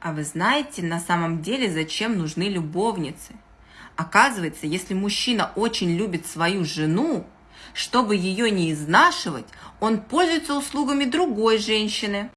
А вы знаете на самом деле, зачем нужны любовницы? Оказывается, если мужчина очень любит свою жену, чтобы ее не изнашивать, он пользуется услугами другой женщины.